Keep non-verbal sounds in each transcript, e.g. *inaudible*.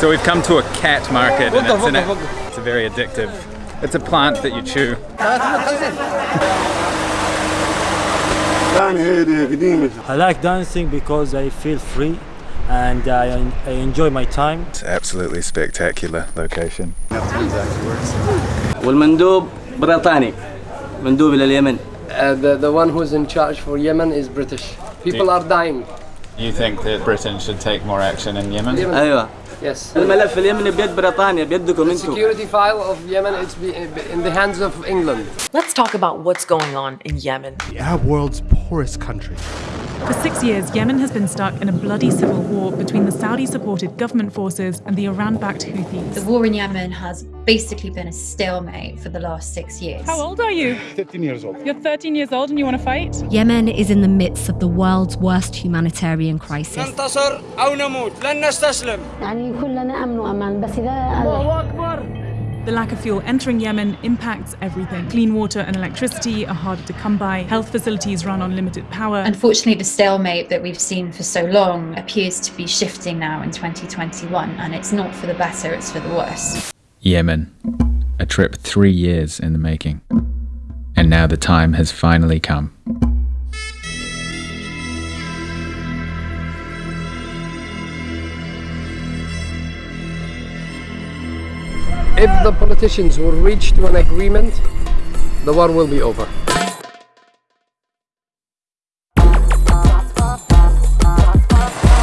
So we've come to a khat market and it's, an, it's a very addictive. It's a plant that you chew. I like dancing because I feel free and I, I enjoy my time. It's absolutely spectacular location. Uh, the, the one who's in charge for Yemen is British. People are dying. You think that Britain should take more action in Yemen? Yes. الملف اليمني بيد بريطانيا بيدكم انتم Security file of Yemen it's be, in the hands of England. Let's talk about what's going on in Yemen. The Arab world's poorest country. For six years, Yemen has been stuck in a bloody civil war between the Saudi supported government forces and the Iran backed The Houthis. war in Yemen has basically been a stalemate for the last six years. How old are you? 13 years old. You're 13 years old and you want to fight? Yemen is in the midst of the world's worst humanitarian crisis. ننتصر أو نموت لن نستسلم يعني كلنا امن وامان بس اذا The lack of fuel entering Yemen impacts everything. Clean water and electricity are harder to come by. Health facilities run on limited power. Unfortunately, the stalemate that we've seen for so long appears to be shifting now in 2021, and it's not for the better, it's for the worse. Yemen. A trip three years in the making. And now the time has finally come. If the politicians will reach to an agreement, the war will be over.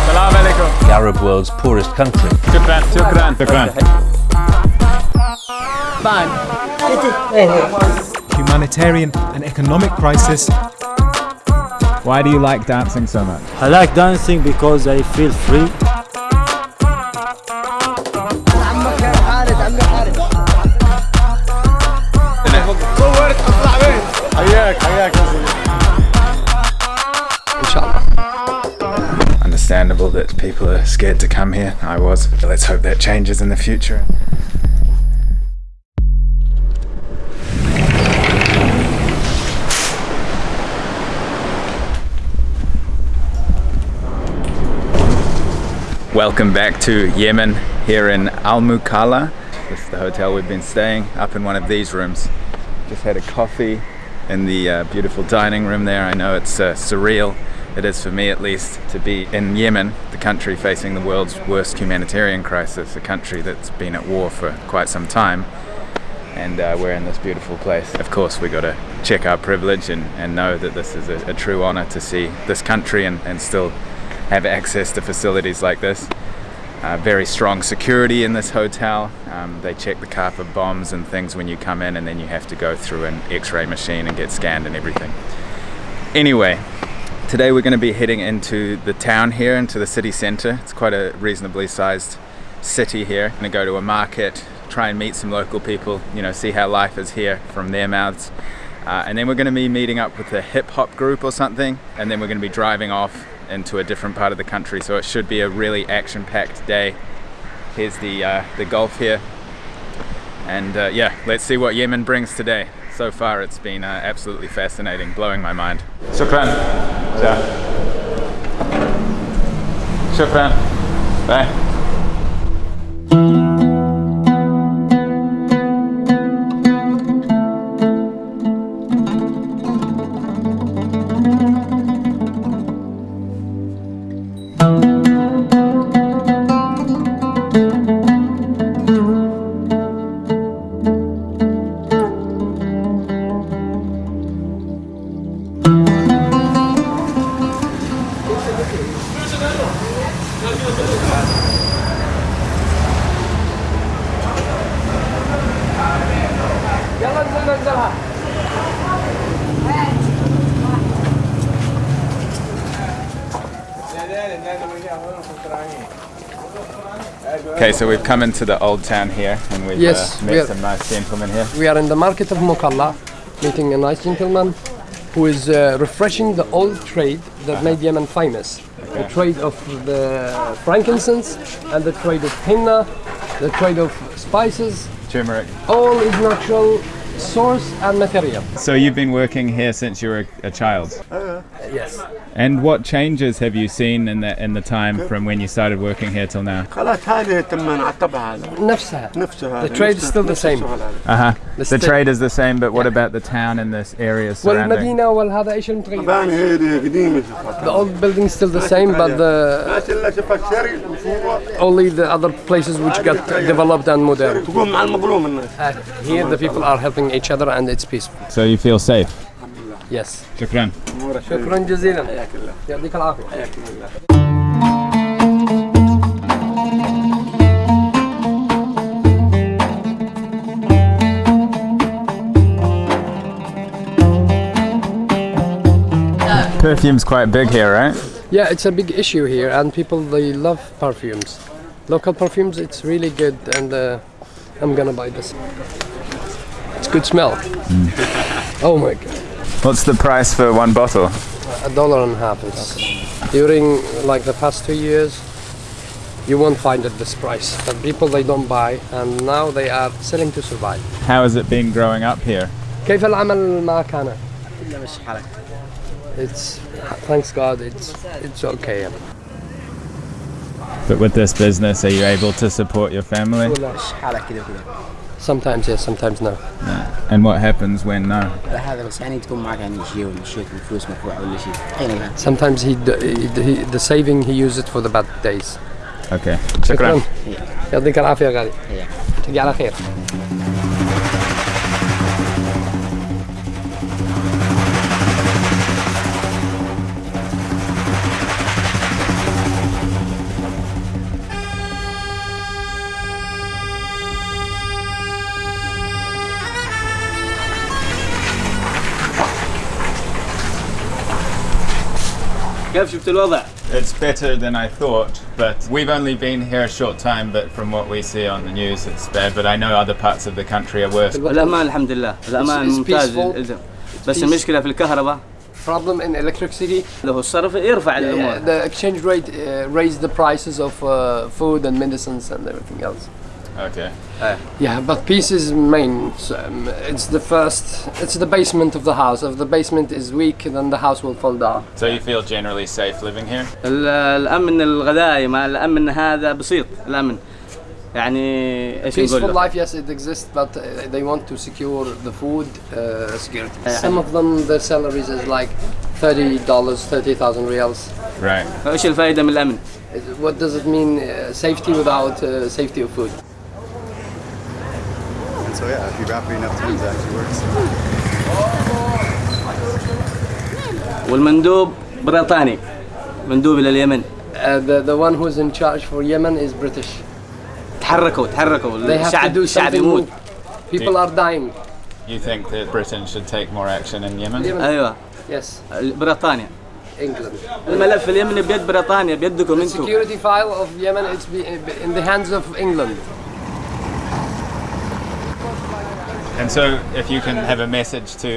Salam alaikum. the Arab world's poorest country. Shukran, shukran, shukran. Humanitarian and economic crisis. Why do you like dancing so much? I like dancing because I feel free. People are scared to come here. I was. Let's hope that changes in the future. Welcome back to Yemen here in Al Mukalla. This is the hotel we've been staying up in one of these rooms. Just had a coffee in the uh, beautiful dining room there. I know it's uh, surreal. It is for me at least to be in Yemen, the country facing the world's worst humanitarian crisis, a country that's been at war for quite some time. And uh, we're in this beautiful place. Of course, we got to check our privilege and, and know that this is a, a true honor to see this country and, and still have access to facilities like this. Uh, very strong security in this hotel. Um, they check the car for bombs and things when you come in, and then you have to go through an x ray machine and get scanned and everything. Anyway, today we're going to be heading into the town here, into the city centre. It's quite a reasonably sized city here. I'm Going to go to a market, try and meet some local people, you know, see how life is here from their mouths. Uh, and then we're going to be meeting up with a hip hop group or something, and then we're going to be driving off into a different part of the country. So it should be a really action-packed day. Here's the uh, the Gulf here, and uh, yeah, let's see what Yemen brings today. So far, it's been uh, absolutely fascinating, blowing my mind. Shukran. Shukran. Bye. So we've come into the old town here and we've Yes, uh, we met are- some nice gentlemen here. We are in the market of Mukalla, meeting a nice gentleman who is uh, refreshing the old trade that made Yemen famous. The trade of the frankincense and the trade of henna, the trade of spices. Turmeric. All is natural source and material. So you've been working here since you were a, a child? Uh, yes. And what changes have you seen in the, in the time from when you started working here till now? The trade is still the same. Uh-huh. The trade is the same, but what about the town and this area surrounding? The old building is still the same, but the only the other places which got developed and modern. Here the people are helping each other and it's peaceful. So you feel safe. Yes. شكرا. شكرا جزيلا. يعطيك العافية. Perfume's quite big here, right? Yeah, it's a big issue here, and people they love perfumes. Local perfumes, it's really good, and uh, I'm gonna buy this. It's good smell. Oh my god, What's the price for one bottle? a dollar and a half. It's during like the past two years, you won't find it this price. But people they don't buy, and now they are selling to survive. How has it been growing up here? كيف العمل معك أنا؟ It's thanks God, it's it's okay. But with this business, are you able to support your family? Sometimes yes, sometimes no. And what happens when no? هذا بس يعني تكون معك يعني شيء ومشيت الفلوس مدفوعة ولا شيء أيا كان Sometimes he, d- he, he the saving he use it for the bad days. Okay. شكرا شكرا. يعطيك العافية يا غالي تجي على خير كيف شفت الوضع؟ It's better than I thought, but we've only been here a short time. But from what we see on the news, it's bad. But I know other parts of the country are worse. الأمان الحمد لله الأمان It's- it's ممتاز peaceful. الإلزام. بس peace. المشكلة في الكهرباء Problem in electricity. له الصرف يرفع الأمور The exchange rate uh, raised the prices of uh, food and medicines and everything else. Okay. Uh, yeah, but peace is main. Um, it's the first. It's the basement of the house. If the basement is weak, then the house will fall down. So you feel generally safe living here? الأمن الغذائي الأمن هذا بسيط الأمن. يعني ايش نقول peaceful life yes it exists but uh, they want to secure the food uh, security some of them their salaries is like 30 dollars 30,000 rials right what does it mean uh, safety without uh, safety of food And so yeah, if you wrap it enough times, it actually works. والمندوب بريطاني مندوب إلى اليمن Uh, the the one who's in charge for Yemen is British. تحركوا تحركوا They have to الشعب do الشعب something. يموت More. People are dying. You think that Britain should take more action in Yemen? Yemen. أيوة Yes, بريطانيا England. الملف اليمني بيد بريطانيا بيدكم انتم Security file of Yemen, it's be, in the hands of England. And so, if you can have a message to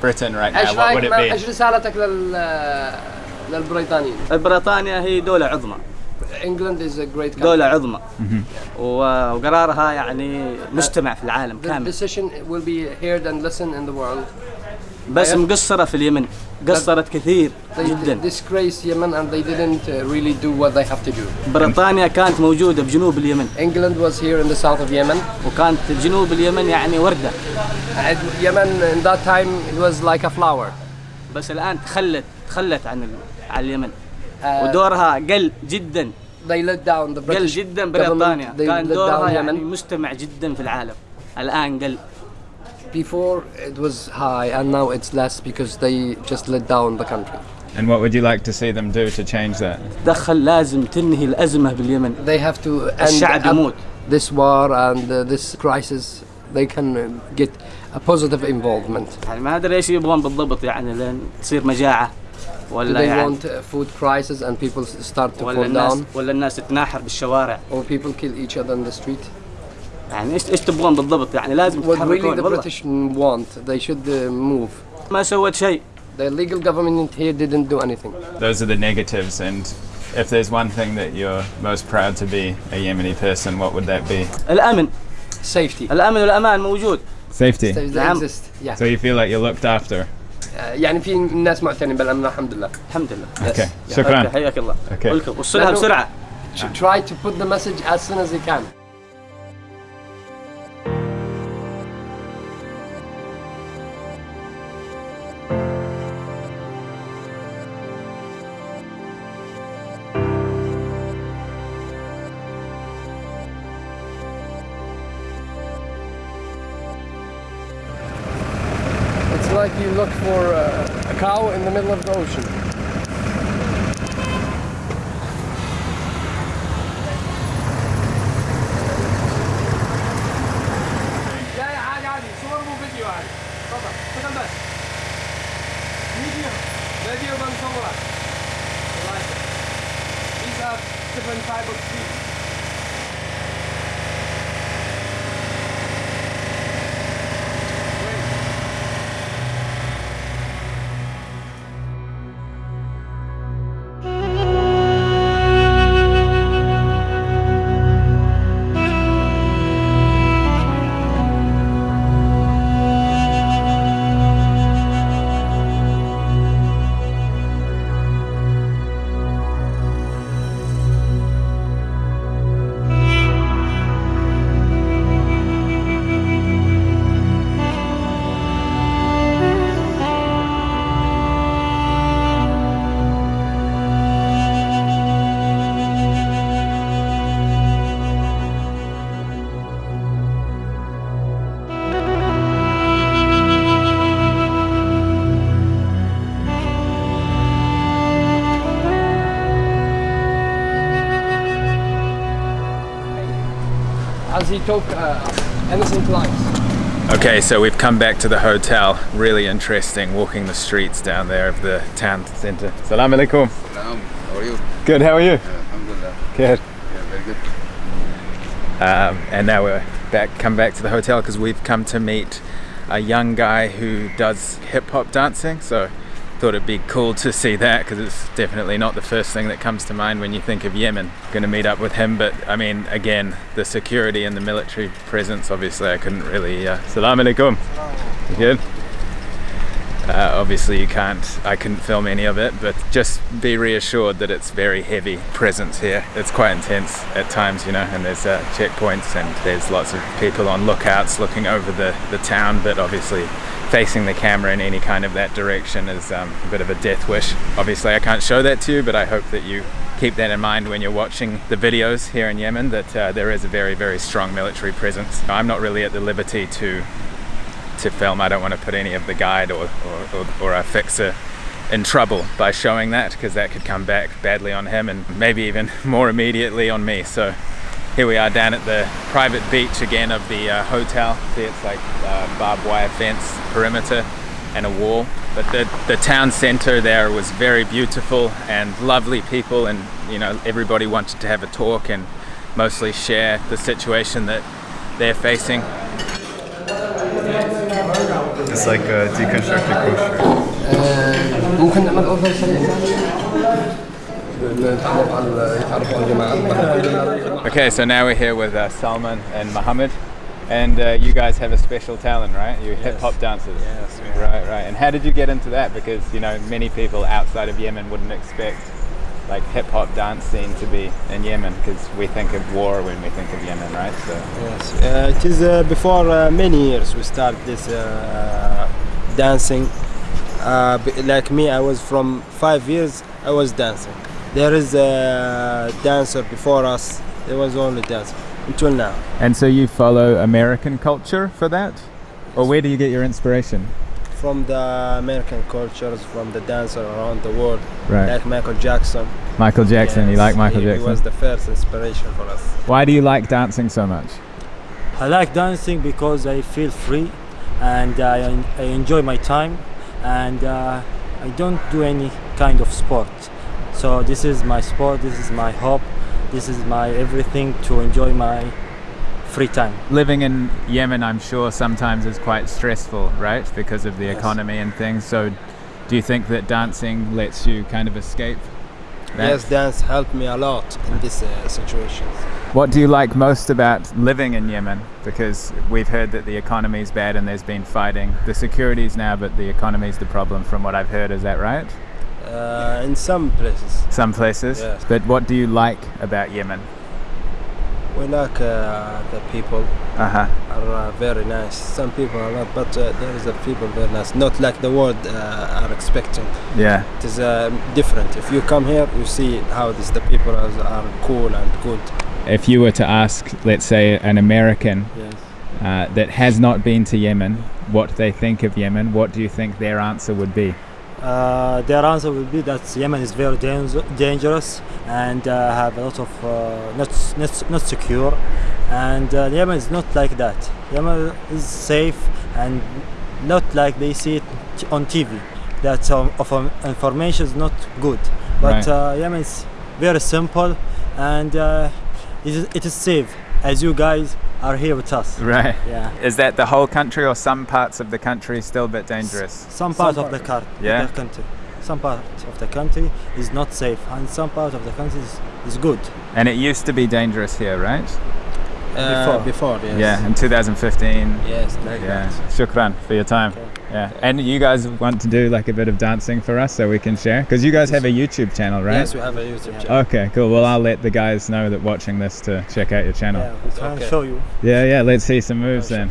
Britain right now, what would it be? إيش رسالتك لل للبريطانيين؟ بريطانيا هي دولة عظمى England is a great country. دولة عظمى وقرارها يعني مجتمع في العالم The كامل decision will be heard and listened in the world. بس مقصرة في اليمن قصرت كثير جدا. بريطانيا كانت موجودة بجنوب اليمن. England was here in the south of Yemen. وكانت جنوب اليمن يعني وردة. اليمن in that time it was like a flower. بس الآن تخلت تخلت عن على اليمن. Uh, ودورها قل جدا. قل جدا بريطانيا. كان دورها يعني مستمع جدا في العالم. الآن قل. Before it was high and now it's less because they just let down the country. And what would you like to see them do to change that? دخل لازم تنهي الأزمة باليمن They have to end الشعب up يموت this war and uh, this crisis. They can uh, get a positive involvement. يعني ما أدري إيش يبغون بالضبط يعني لين تصير مجاعة Do ولا they يعني want uh, food crisis and people s- start to ولا fall الناس down ولا الناس تتناحر بالشوارع or people kill each other in the street? يعني إيش إيش تبغون بالضبط يعني لازم تتحركون the والله British want, they should uh, move. ما سوت شيء The legal government here didn't do anything. Those are the negatives. And if there's one thing that you're most proud to be a Yemeni person, what would that be? الامن Safety. الامن والامان موجود Safety. نعم. Yeah. So you feel like you're looked after. آه، يعني في ناس معتنين بالامن الحمد لله الحمد لله Okay. Yes. شكراً. Okay, حياك الله Okay. Welcome. وصلها بسرعة Should try to put the message as soon as you can As he took uh, innocent lives. Okay, so we've come back to the hotel. Really interesting walking the streets down there of the town centre. Salam alaikum. Salam. How are you? Good, how are you? Alhamdulillah. Good. Yeah, very good. Um, and now we're back, come back to the hotel because we've come to meet a young guy who does hip hop dancing. So thought it'd be cool to see that because it's definitely not the first thing that comes to mind when you think of Yemen. Going to meet up with him, but I mean, again, the security and the military presence. Obviously, I couldn't really. Uh, Salam alaikum. Good. Uh, obviously, you can't. I couldn't film any of it, but just be reassured that it's very heavy presence here. It's quite intense at times, you know, and there's uh, checkpoints and there's lots of people on lookouts looking over the the town. But obviously, facing the camera in any kind of that direction is um, a bit of a death wish. Obviously, I can't show that to you, but I hope that you keep that in mind when you're watching the videos here in Yemen. That uh, there is a very very strong military presence. I'm not really at the liberty to to film. I don't want to put any of the guide or, or, or, or a fixer in trouble by showing that because that could come back badly on him and maybe even *laughs* more immediately on me. So here we are down at the private beach again of the uh, hotel. See, it's like uh, barbed wire fence perimeter and a wall. But the, the town center there was very beautiful and lovely people and you know everybody wanted to have a talk and mostly share the situation that they're facing. It's like a deconstructed kosher. Okay, so now we're here with uh, Salman and Mohammed, and uh, you guys have a special talent, right? You're hip hop dancers. Yes, Right, right. And how did you get into that? Because you know many people outside of Yemen wouldn't expect like hip hop dance scene to be in Yemen because we think of war when we think of Yemen, right? So Yes, uh, it is uh, before uh, many years we started this uh, dancing. Uh, like me, I was from five years. I was dancing. There is a dancer before us. There was only dancer until now. And so you follow American culture for that, or where do you get your inspiration? From the American cultures, from the dancer around the world, Right. like Michael Jackson. Michael Jackson. you Yes, like Michael he, Jackson? He was the first inspiration for us. Why do you like dancing so much? I like dancing because I feel free and I, I enjoy my time and uh, I don't do any kind of sport. So this is my sport, this is my hope, this is my everything to enjoy my free time. Living in Yemen, I'm sure sometimes is quite stressful, right? Because of the economy and things. So, do you think that dancing lets you kind of escape? Yes, dance helped me a lot in this uh, situation. What do you like most about living in Yemen? Because we've heard that the economy is bad and there's been fighting. The security's now, but the economy is the problem from what I've heard. Is that right? Uh, in some places, Some places. Yes. But what do you like about Yemen? we like uh, the people Uh huh. are uh, very nice. Some people are not, but uh, there is a people very nice. Not like the world uh, are expecting. Yeah. It is uh, different. If you come here, you see how this the people are, are cool and good. If you were to ask, let's say, an American Yes. uh, that has not been to Yemen what they think of Yemen, what do you think their answer would be? Uh, their answer will be that Yemen is very dangerous and uh, have a lot of uh, not, not not secure, and uh, Yemen is not like that. Yemen is safe and not like they see it on TV. That um, of um, information is not good, but Right. uh, Yemen is very simple and uh, it, is, it is safe as you guys are here with us. Right. Yeah. Is that the whole country or some parts of the country still a bit dangerous? Some part of the, car- Yeah. the country. Some part of the country is not safe, and some part of the country is, is good. And it used to be dangerous here, right? Uh, before, yes. Yeah, in 2015. Yes, like Yeah. Shukran for your time. Yeah. And you guys want to do like a bit of dancing for us so we can share? Because you guys have a YouTube channel, right? Yes, we have a YouTube channel. Okay, cool. Well, I'll let the guys know that watching this to check out your channel. Yeah, we can Okay. show you. Yeah, yeah. Let's see some moves oh, then.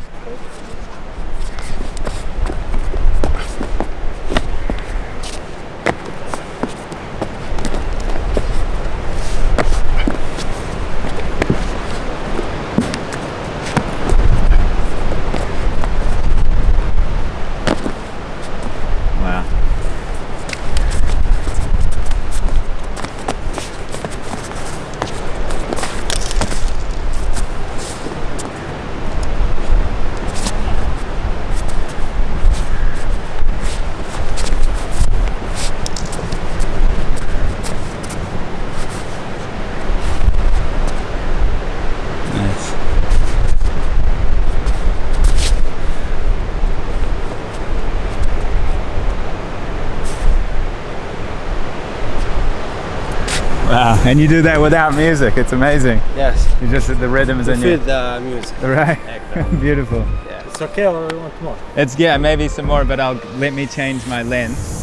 And you do that without music. It's amazing. Yes. You just the rhythms To in feel the music. right. *laughs* Beautiful. Yeah. It's okay, or you want more? It's yeah, maybe some more, but I'll let me change my lens.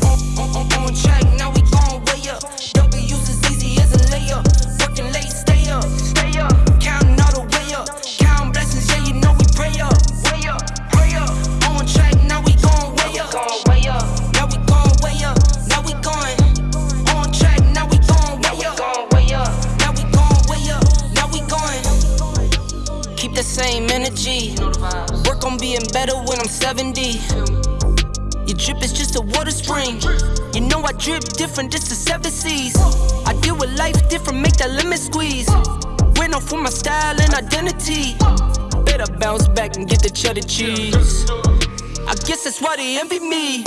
the same energy. Work on being better when I'm 70. Your drip is just a water spring. You know I drip different, this is seven seas. I deal with life different, make that lemon squeeze. Went off for my style and identity. Better bounce back and get the cheddar cheese. I guess that's why they envy me.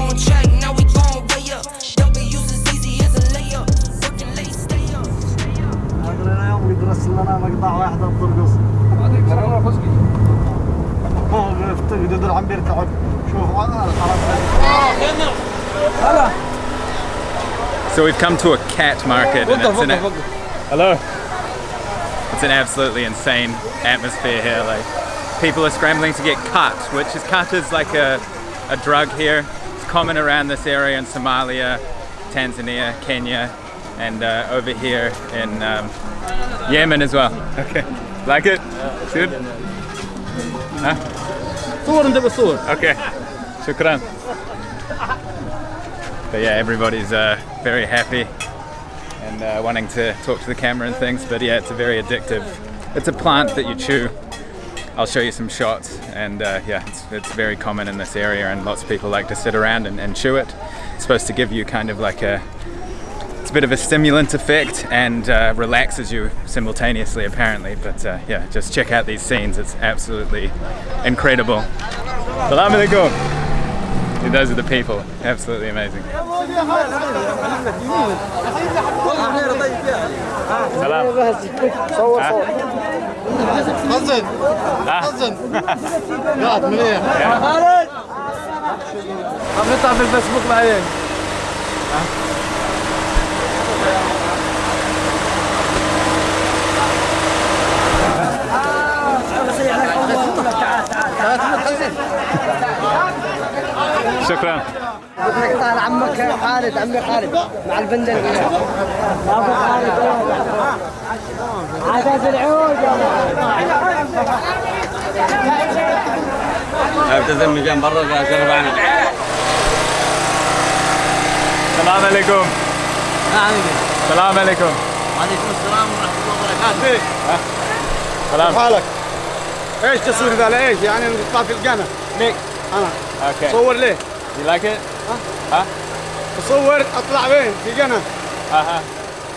On track, now we gon' way up. W's as easy as a layup. Working late, stay up. هذا يوم يدرس لنا مقطع واحد بترقص so we've come to a khat market and it's an Hello. It's an absolutely insane atmosphere here. Like people are scrambling to get khat, which is khat is like a a drug here. It's common around this area in Somalia, Tanzania, Kenya, and uh, over here in um, Yemen as well. Okay. like it? Good. Huh? صور انت بالصور Okay. Shukran. But yeah, everybody's uh, very happy and uh, wanting to talk to the camera and things. But yeah, it's a very addictive. It's a plant that you chew. I'll show you some shots, and uh, yeah, it's, it's very common in this area, and lots of people like to sit around and, and chew it. It's supposed to give you kind of like a it's a bit of a stimulant effect and uh, relaxes you simultaneously apparently but uh, yeah just check out these scenes it's absolutely incredible Salam alaikum those are the people absolutely amazing سلام صور صور حسن حسن قاعد منيح خالد عم نطلع في الفيسبوك بعدين *laughs* شكرا. طال عمك خالد عمي خالد مع البندل. ابو خالد عدد العود أبتسم من جنب برا شرف عنك السلام عليكم. السلام عليكم. وعليكم السلام ورحمة الله وبركاته. سلام حالك؟ إيش تصوير ذا لايش يعني نطلع في القناه ميك. أنا. Okay. صور ليه؟ You like it? ها؟ بصور أطلع وين؟ في قناة. أها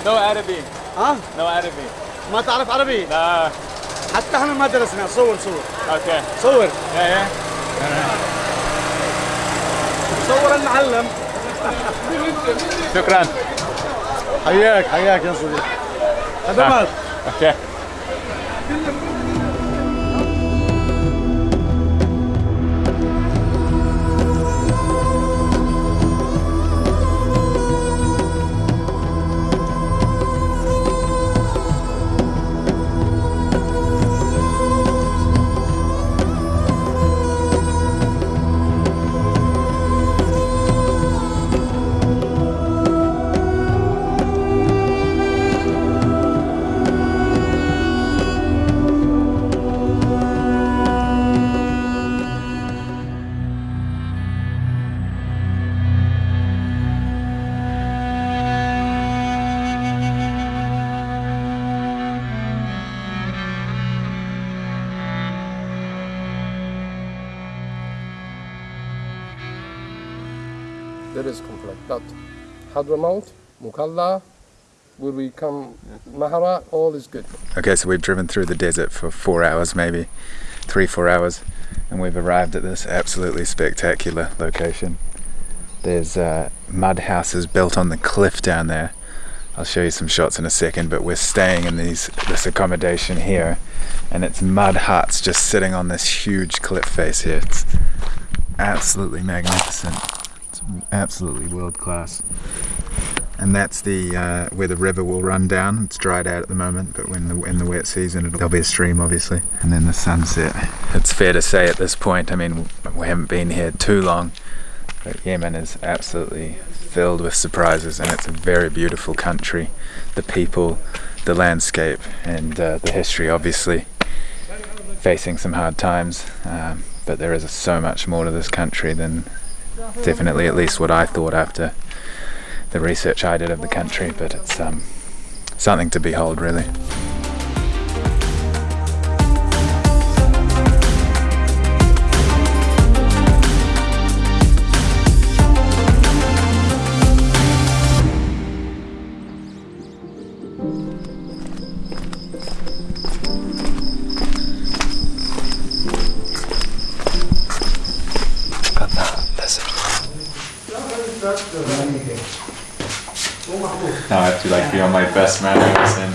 No Arabic. ها؟ No Arabic. ما تعرف عربي؟ لا. حتى إحنا ما درسنا. صور صور Okay. صور Yeah, yeah. صور المعلم. شكرا. حياك حياك يا صديقي. خدمات Okay. Hadramaut, Mukalla, where we come, Mahara, all is good. Okay, so we've driven through the desert for four hours, maybe three, four hours, and we've arrived at this absolutely spectacular location. There's uh, mud houses built on the cliff down there. I'll show you some shots in a second, but we're staying in these this accommodation here, and it's mud huts just sitting on this huge cliff face here. It's absolutely magnificent. It's absolutely world class and that's the uh, where the river will run down. It's dried out at the moment, but when the in the wet season, it'll, there'll be a stream, obviously. And then the sunset. It's fair to say at this point. I mean, we haven't been here too long, but Yemen is absolutely filled with surprises, and it's a very beautiful country. The people, the landscape, and uh, the history, obviously. Facing some hard times, um, but there is so much more to this country than definitely at least what I thought after the research I did of the country, but it's um, something to behold, really.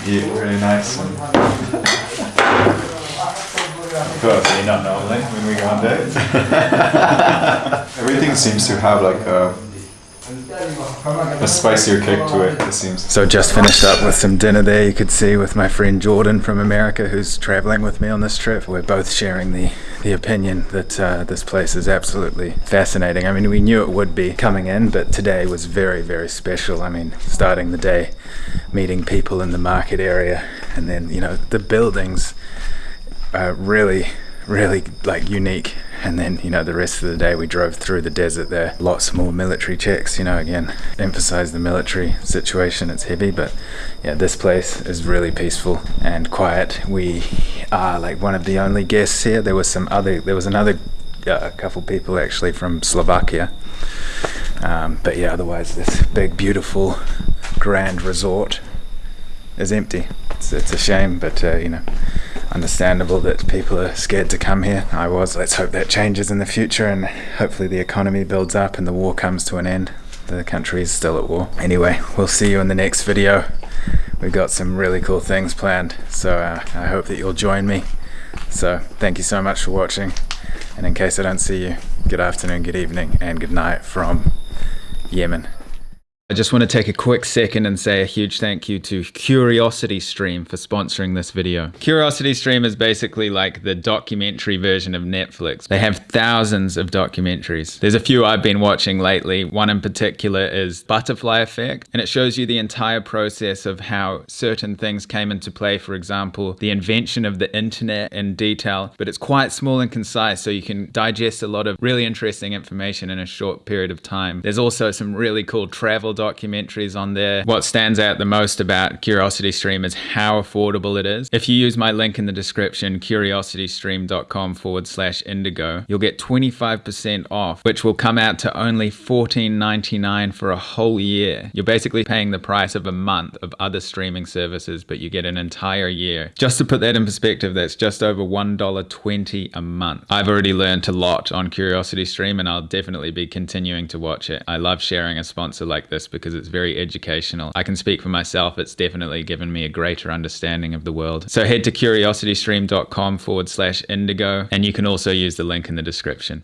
And really nice. *laughs* And Totally not normally when we go on dates. *laughs* Everything seems to have like a, a spicier kick to it, it seems. So just finished up with some dinner there you could see with my friend Jordan from America who's traveling with me on this trip. We're both sharing the, the opinion that uh, this place is absolutely fascinating. I mean we knew it would be coming in but today was very very special. I mean starting the day meeting people in the market area and then you know the buildings are really really like unique and then you know the rest of the day we drove through the desert there. Lots more military checks you know again emphasize the military situation it's heavy but yeah this place is really peaceful and quiet. We are like one of the only guests here. There was some other there was another uh, couple people actually from Slovakia. Um, but yeah otherwise this big beautiful grand resort is empty. It's, it's a shame but uh, you know understandable that people are scared to come here. I was. Let's hope that changes in the future and hopefully the economy builds up and the war comes to an end. The country is still at war. Anyway, we'll see you in the next video. We've got some really cool things planned, so uh, I hope that you'll join me. So thank you so much for watching. And in case I don't see you, good afternoon, good evening, and good night from Yemen. I just want to take a quick second and say a huge thank you to Curiosity Stream for sponsoring this video. Curiosity Stream is basically like the documentary version of Netflix. They have thousands of documentaries. There's a few I've been watching lately. One in particular is Butterfly Effect, and it shows you the entire process of how certain things came into play. For example, the invention of the internet in detail, but it's quite small and concise, so you can digest a lot of really interesting information in a short period of time. There's also some really cool travel documentaries on there. What stands out the most about Curiosity Stream is how affordable it is. If you use my link in the description, curiositystream.com forward slash indigo, you'll get 25% off, which will come out to only $14.99 for a whole year. You're basically paying the price of a month of other streaming services, but you get an entire year. Just to put that in perspective, that's just over $1.20 a month. I've already learned a lot on Curiosity Stream and I'll definitely be continuing to watch it. I love sharing a sponsor like this because it's very educational. I can speak for myself, it's definitely given me a greater understanding of the world. So head to curiositystream.com forward slash indigo, and you can also use the link in the description.